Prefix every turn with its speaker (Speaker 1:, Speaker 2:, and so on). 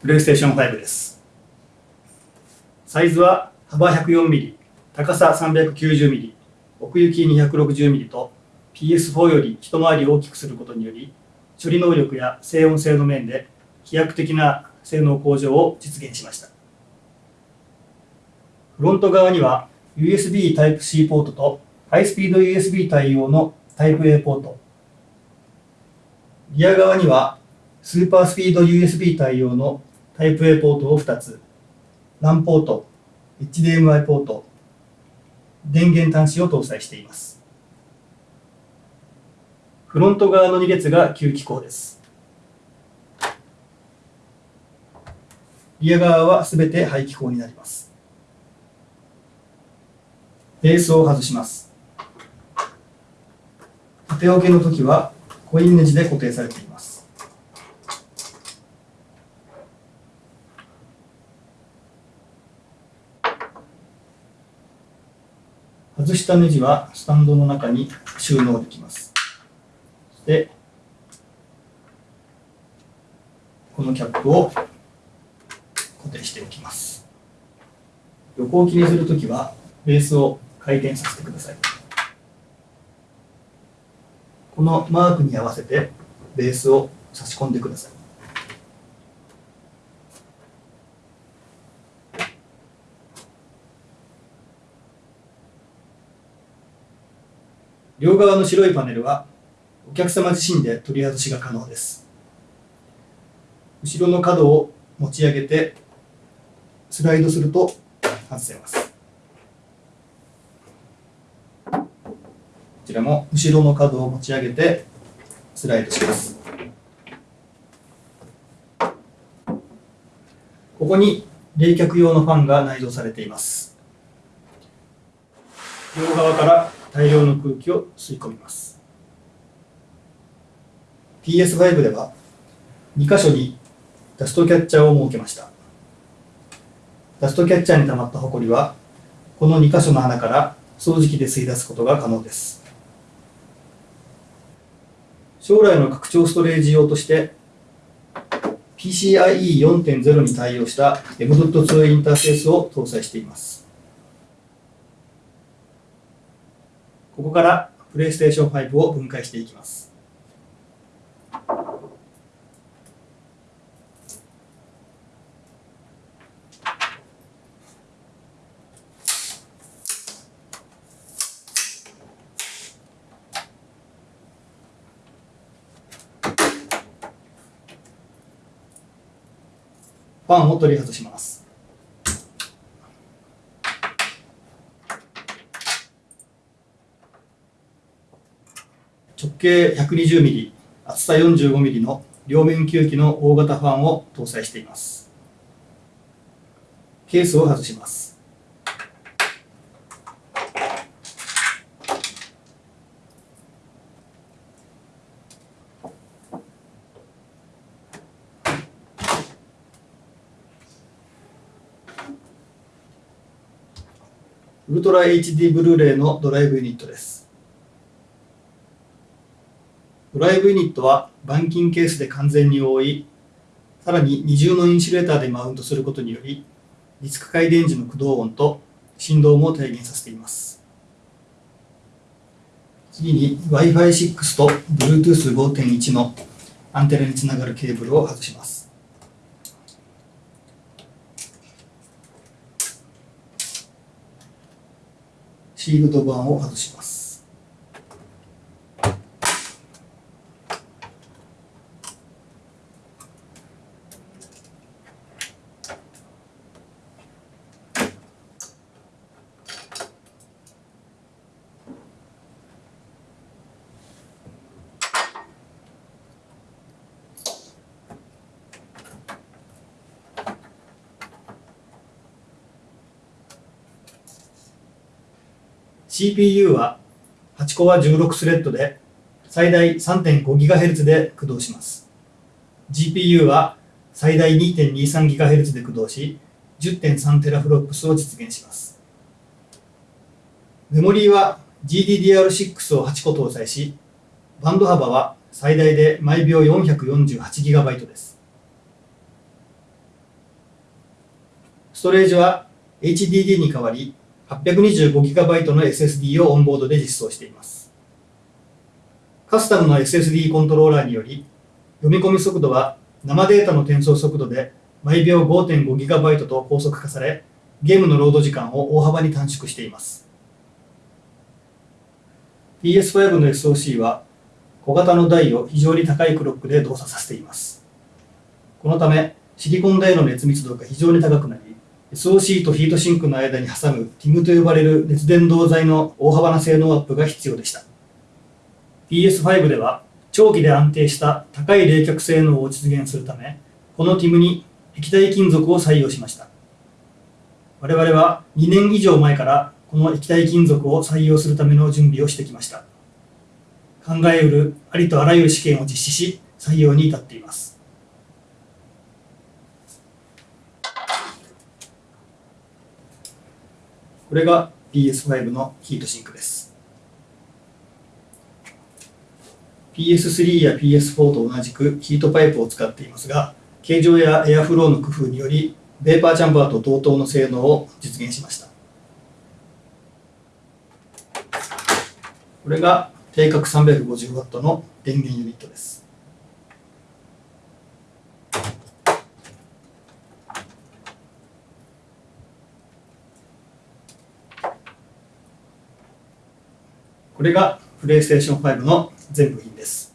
Speaker 1: プレイステーション5です。サイズは幅 104mm、高さ 390mm、奥行き 260mm と PS4 より一回り大きくすることにより、処理能力や静音性の面で飛躍的な性能向上を実現しました。フロント側には USB Type-C ポートとハイスピード USB 対応の Type-A ポート。リア側にはスーパースピード USB 対応の Type-A ポートを2つ、LAN ポート、HDMI ポート、電源端子を搭載しています。フロント側の2列が吸気口です。リア側はすべて排気口になります。ベースを外します。縦置けの時はコインネジで固定されています。外したネジはスタンドの中に収納できます。そしてこのキャップを固定しておきます。横置きにするときはベースを回転させてください。このマークに合わせてベースを差し込んでください。両側の白いパネルはお客様自身で取り外しが可能です。後ろの角を持ち上げてスライドすると外せます。こちらも後ろの角を持ち上げてスライドします。ここに冷却用のファンが内蔵されています。両側から大量の空気を吸い込みます。PS5 では2箇所にダストキャッチャーを設けました。ダストキャッチャーに溜まったホコリはこの2箇所の穴から掃除機で吸い出すことが可能です。将来の拡張ストレージ用として PCIe4.0 に対応した M.2 インターフェースを搭載しています。ここからプレイステーション5を分解していきます。ファンを取り外します。直径 120mm 厚さ 45mm の両面吸気の大型ファンを搭載しています。ケースを外します。ウルトラ HD ブルーレイのドライブユニットです。ドライブユニットは板金ケースで完全に覆い、さらに二重のインシュレーターでマウントすることにより、ディスク回電時の駆動音と振動も低減させています。次に Wi-Fi6 と Bluetooth5.1 のアンテナにつながるケーブルを外します。シールド板を外します。CPU は8コア16スレッドで最大 3.5GHz で駆動します。GPU は最大 2.23GHz で駆動し 10.3TFLOPS を実現します。メモリーは GDDR6 を8個搭載し、バンド幅は最大で毎秒 448GB です。ストレージは HDD に代わり 825GB の SSD をオンボードで実装しています。カスタムの SSD コントローラーにより読み込み速度は生データの転送速度で毎秒 5.5GB と高速化されゲームのロード時間を大幅に短縮しています。PS5 の SoC は小型の台を非常に高いクロックで動作させています。このため、シリコン台の熱密度が非常に高くなり、SoC とヒートシンクの間に挟む TIM と呼ばれる熱伝導材の大幅な性能アップが必要でした。PS5 では長期で安定した高い冷却性能を実現するため、この TIM に液体金属を採用しました。我々は2年以上前からこの液体金属を採用するための準備をしてきました。考えうるありとあらゆる試験を実施し、採用に至っています。これが PS5 のヒートシンクです。PS3 や PS4 と同じくヒートパイプを使っていますが、形状やエアフローの工夫により、ベーパーチャンバーと同等の性能を実現しました。これが定格 350W の電源ユニットです。これがプレイステーション5の全部品です。